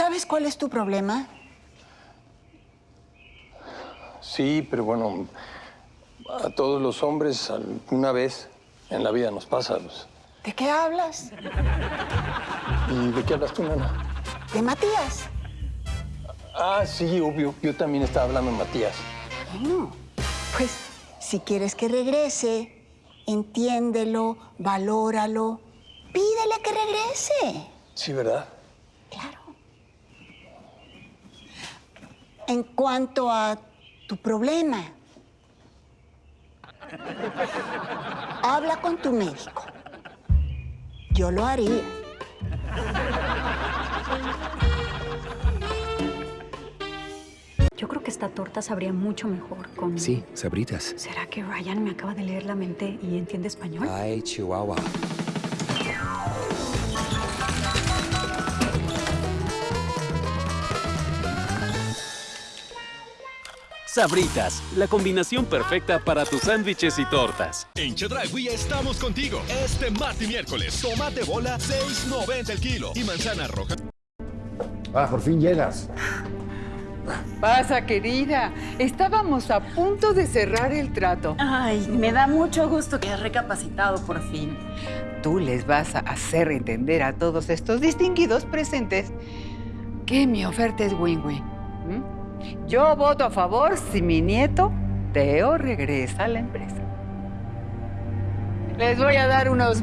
¿Sabes cuál es tu problema? Sí, pero bueno, a todos los hombres alguna vez en la vida nos pasa. pues. ¿De qué hablas? ¿Y de qué hablas tú, nana? De Matías. Ah, sí, obvio. Yo también estaba hablando de Matías. Bueno, pues si quieres que regrese, entiéndelo, valóralo, pídele que regrese. Sí, ¿verdad? En cuanto a tu problema, habla con tu médico. Yo lo haría. Yo creo que esta torta sabría mucho mejor con... Sí, sabritas. ¿Será que Ryan me acaba de leer la mente y entiende español? Ay, Chihuahua. Sabritas, la combinación perfecta para tus sándwiches y tortas. En Chedragui estamos contigo. Este martes y miércoles. Tomate bola, 6.90 el kilo. Y manzana roja. Ah, por fin llegas. Pasa, querida. Estábamos a punto de cerrar el trato. Ay, me da mucho gusto que hayas recapacitado por fin. Tú les vas a hacer entender a todos estos distinguidos presentes que mi oferta es win-win. ¿m? Yo voto a favor si mi nieto Teo regresa a la empresa. Les voy a dar unos